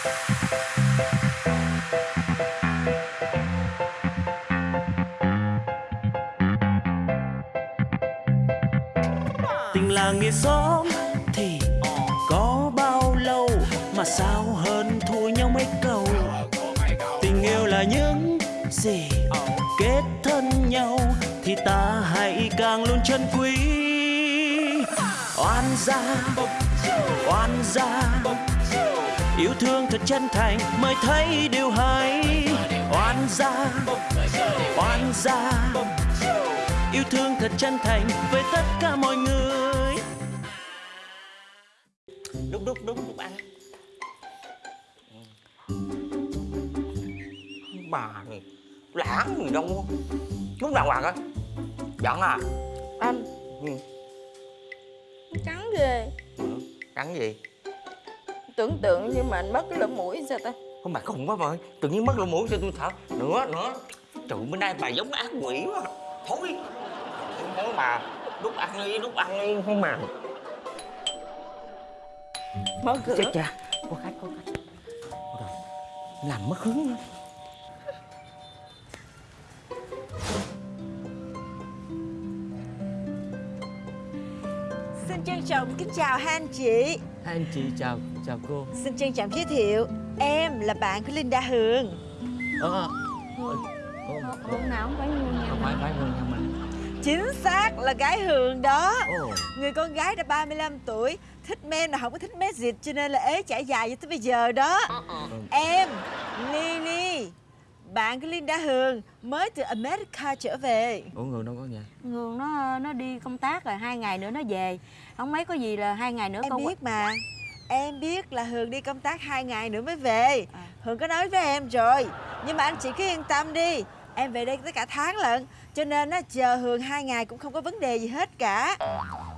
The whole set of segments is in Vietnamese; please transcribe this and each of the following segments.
tình làng nghĩa xóm thì có bao lâu mà sao hơn thua nhau mấy câu? Tình yêu là những gì kết thân nhau thì ta hãy càng luôn trân quý. Oan gia oan gia yêu thương thật chân thành mới thấy điều hay. Oan gia oan gia yêu thương thật chân thành với tất cả mọi người. Đúc đúc đúc đúc ăn bà này lãng gì đâu. Lúc nào hoàng á giận à? Anh. Ừ. cắn ghê. Cắn gì Tưởng tượng như mà anh mất cái lỗ mũi sao ta? Không bà khùng quá ơi tự nhiên mất lỗ mũi cho tôi thở nữa nữa. Trời bữa nay bà giống ác quỷ quá. Thôi. Thôi bà đút ăn đi đút ăn đi không mà. Mở cửa. Chết cha. Có khách có khách. Rồi làm mất hứng nữa. Xin trân trọng kính chào hai anh chị Hai anh chị chào chào cô. Xin trân trọng giới thiệu Em là bạn của Linda Hường. Ờ Hôm nào cũng phải mua nhà không phải phải hơn nhà mình Chính xác là gái Hường đó. Ồ. Người con gái đã 35 tuổi Thích men mà không có thích mét dịt Cho nên là ế trải dài cho tới bây giờ đó. Em Lily Bạn của Linda Hường Mới từ America trở về. Ủa người đâu có nhà Ngường nó nó đi công tác rồi hai ngày nữa nó về Không mấy có gì là hai ngày nữa Em con biết mà. Em biết là Hường đi công tác hai ngày nữa mới về. À. Hường có nói với em rồi. Nhưng mà anh chị cứ yên tâm đi. Em về đây tới cả tháng lận. Cho nên á, chờ Hường hai ngày cũng không có vấn đề gì hết cả.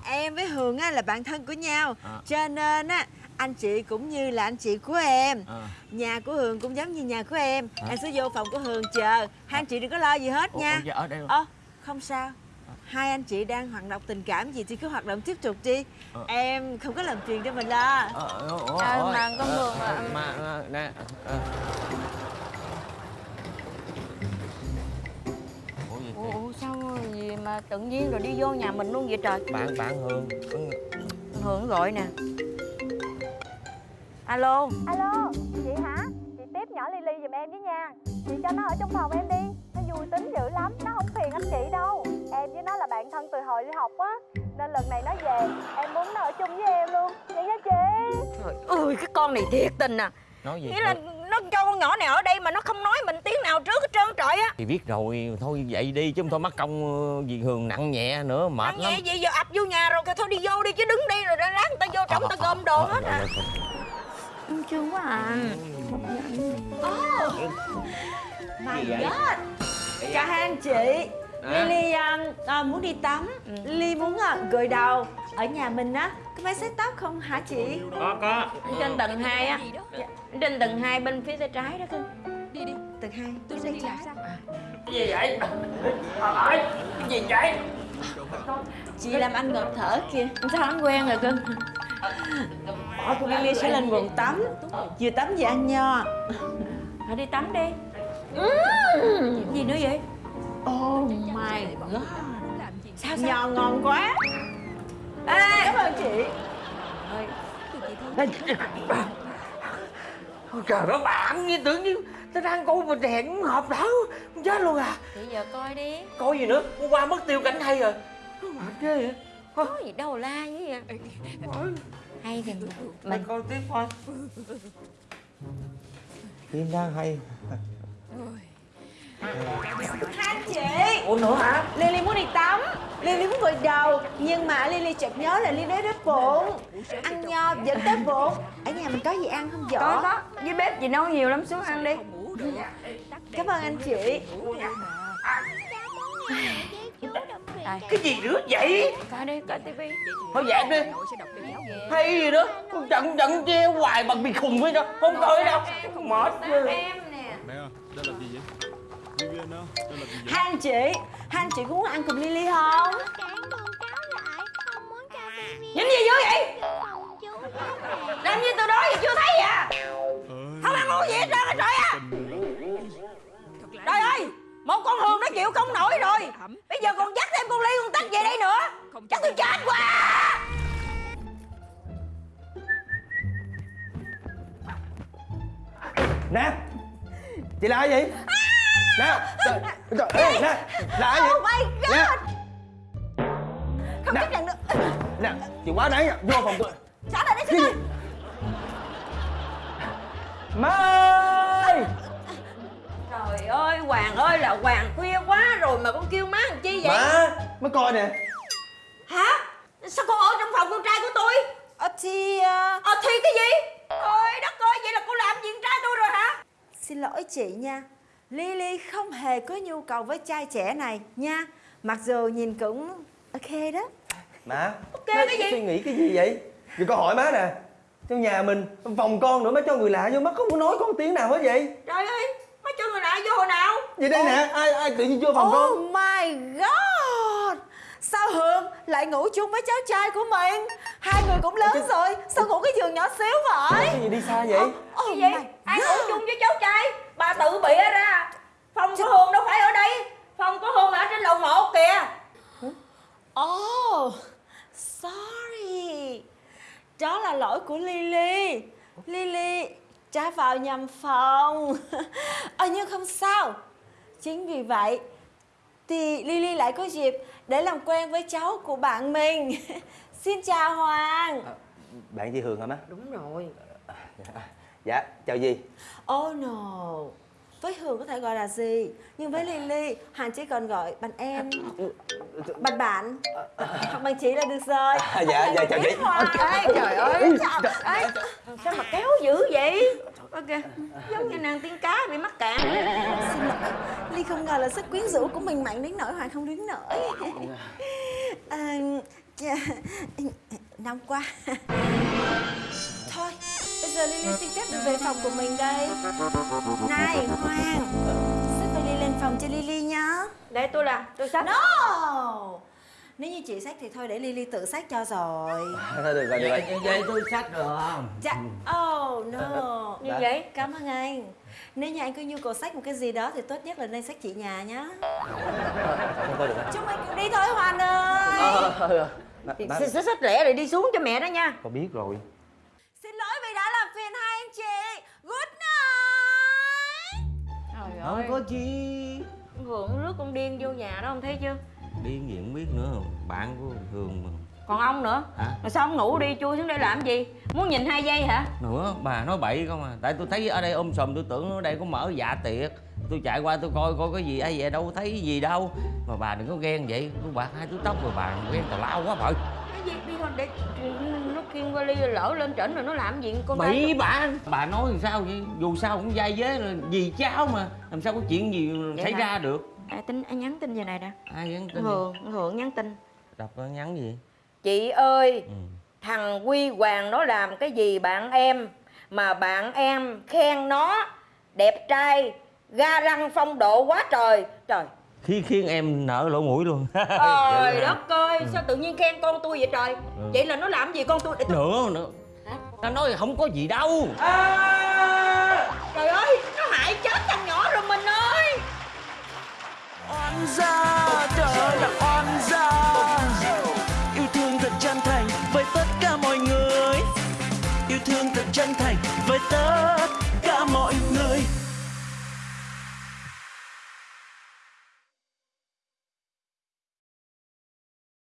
Em với Hường á, là bạn thân của nhau. À. Cho nên á anh chị cũng như là anh chị của em. À. Nhà của Hường cũng giống như nhà của em. Hả? Em sẽ vô phòng của Hường chờ. Hai anh chị đừng có lo gì hết ủa, nha. dạ ở đây rồi. Ơ không sao Hai anh chị đang hoạt động tình cảm gì thì cứ hoạt động tiếp tục đi. Ờ. Em không có làm phiền cho mình lo. Ờ ủa, À, ủa, mà con Hường ờ, à. mà ờ, nè ờ. ủa Ủa, sao gì mà tự nhiên rồi đi vô nhà mình luôn vậy trời? Bạn bạn hương Hường gọi nè. Alo. Alo, chị hả? Chị tiếp nhỏ Lily giùm em với nha. Chị cho nó ở trong phòng em đi. Nó vui tính dữ lắm, hồi đi học á Nên lần này nó về, em muốn nó ở chung với em luôn. Vậy nha chị? Trời ơi cái con này thiệt tình à. Nói gì Nghĩa là nó cho con nhỏ này ở đây mà nó không nói mình tiếng nào trước hết trơn trọi á. Thì biết rồi thôi vậy đi chứ không thôi mất công ờ, gì hường nặng nhẹ nữa mệt Ăn lắm. nhẹ gì giờ ập vô nhà rồi thôi đi vô đi chứ đứng đây rồi lát người ta vô trong người ta gom đồ hết à. Em thương quá à. My God. Cả hai anh chị Lily um, à, muốn đi tắm. Lily muốn uh, gội đầu. Ở nhà mình á Có máy set tóc không hả chị? Có có. Trên tầng 2 á. Trên tầng 2 bên phía tay trái đó cưng Tầng hai. Tôi sẽ trái cái gì vậy? Cái gì vậy? Chị làm anh ngợp thở kìa. Sao anh quen rồi cưng Lily sẽ lên bồn tắm. Vừa tắm vừa ăn nho. Thôi đi tắm đi. Gì nữa vậy Oh my God. Sao, Nho ngon quá. Ê, Cảm ơn chị. Trời ơi. Bạn như tưởng như tao đang coi mà đèn hợp đảo chết luôn à. Thì giờ coi đi. Coi gì nữa? Hôm qua mất tiêu cảnh hay rồi. Mệt ghê vậy. Có gì đâu la như vậy. Hay thì mình mình coi tiếp thôi. Phim đang hay Hai anh chị. Ủa nữa hả? Lily muốn đi tắm. Lily muốn gội đầu. Nhưng mà Lily chợt nhớ là Lily đói bụng. Ăn nho dẫn tới bụng. Ở nhà mình có gì ăn không vợ? Có có. Với bếp gì nấu nhiều lắm xuống ăn đi. Cảm ơn anh chị. Đây cái gì nữa vậy? Coi đi coi tivi. Thôi dẹp đi. Hay gì đó. Con trận trận treo hoài bằng bị khùng với đâu không coi đâu. mệt ghê Hai anh chị Hai anh chị có muốn ăn cùng Lily không? Nhìn gì dữ vậy? Làm như từ đó giờ chưa thấy vậy? À? Không ăn uống gì hết trơn trời á Trời ơi Một con Hường đã chịu không nổi rồi Bây giờ còn dắt thêm con Ly con Tắc về đây nữa Chắc tôi chết quá Nè Chị là ai vậy? À, nè trời, trời, ê, nè là ai vậy? Oh my God. Nè Không Nè. chấp nhận được nè chị quá đáng nha vô phòng tôi. Trả lại đây xin ơi má ơi Trời ơi Hoàng ơi là Hoàng khuya quá rồi mà con kêu má làm chi vậy? Má má coi nè. Hả? Sao con ở trong phòng con trai của tôi? Ờ thì à, Ờ thì cái gì? Trời đất ơi vậy là cô làm gì con trai tôi rồi hả? Xin lỗi chị nha Lily không hề có nhu cầu với trai trẻ này nha. Mặc dù nhìn cũng ok đó. Má Ok má cái gì? suy nghĩ cái gì vậy? Vậy con hỏi má nè. Trong nhà mình phòng con nữa má cho người lạ vô má không có nói con tiếng nào hết vậy. Trời ơi Má cho người lạ vô hồi nào. Vậy đây nè ai ai tự nhiên vô phòng Oh con my god. Sao Hương lại ngủ chung với cháu trai của mình? Hai người cũng lớn rồi Sao ngủ cái giường nhỏ xíu vậy? Cái gì đi xa vậy? Oh Cái gì Ai ngủ chung với cháu trai Bà tự bịa ra Phòng của Hương đâu phải ở đây Phòng của Hương là ở trên lầu 1 kìa Oh Sorry Đó là lỗi của Lily. Lily trả vào nhầm phòng. Ờ nhưng không sao. Chính vì vậy Thì Lily lại có dịp để làm quen với cháu của bạn mình. Xin chào Hoàng. Bạn chị hường hả má? Đúng rồi. Dạ chào gì? Oh no Với Hường có thể gọi là gì? Nhưng với Lily Hoàng chỉ còn gọi bằng em. Bằng bạn Hoặc bằng chị là được rồi. À, dạ dạ chào chị. Ê trời ơi Ê, Sao mà kéo dữ vậy? Ok Giống như nàng tiên cá bị mắc cạn Xin lỗi. Ly không ngờ là sức quyến rũ của mình mạnh đến nỗi Hoàng không đứng nổi. À, chà, Nóng quá Thôi Bây giờ Lily xin phép được về phòng của mình đây. Này Hoàng. Xếp vali lên phòng cho Lily nhá. Để tôi làm Tôi sắp No! Nếu như chị xách thì thôi để Lily tự xách cho rồi. Thôi được rồi được rồi. Vậy, vậy tôi sách được không? Dạ. Oh no. Như vậy. Cảm ơn anh. Nếu như anh có nhu cầu xách một cái gì đó Thì tốt nhất là nên xách chị nhà nhá. Không thôi được rồi. Chúng mình cùng đi thôi Hoàn ơi. Má, má, Xích xích lẻ rồi đi xuống cho mẹ đó nha. Con biết rồi không có chi? Hưởng rước con điên vô nhà đó không thấy chưa? Điên gì không biết nữa bạn của hường mà. Còn ông nữa? Hả? Sao ông ngủ đi chui xuống đây làm gì? Muốn nhìn hai giây hả? Nữa bà nói bậy không à. Tại tôi thấy ở đây ôm sùm tôi tưởng ở đây có mở dạ tiệc. Tôi chạy qua tôi coi coi cái gì ai vậy đâu thấy gì đâu. Mà bà đừng có ghen vậy. Tôi bạc hai túi tóc rồi bà ghen tào lao quá bà Gì? Đi thôi để nó khiêng vali lỡ lên trển rồi nó làm gì? Con bậy bà bà nói làm sao vậy? Dù sao cũng dai dế là gì cháu mà. Làm sao có chuyện gì Vậy xảy hả? ra được? À, tin anh nhắn tin về này nè. Ai nhắn tin Hường Hường nhắn tin. Đọc nó nhắn gì? Chị ơi ừ. Thằng Quy Hoàng nó làm cái gì bạn em? Mà bạn em khen nó Đẹp trai Ga răng phong độ quá trời. Trời khi khiến em nở lỗ mũi luôn. Trời đất ơi Sao tự nhiên khen con tôi vậy trời? Ừ. Vậy là nó làm gì con tôi? Để tôi... nữa nữa. Nó nói không có gì đâu. Trời ơi Nó hại chết thằng nhỏ rồi mình ơi. Oan gia trời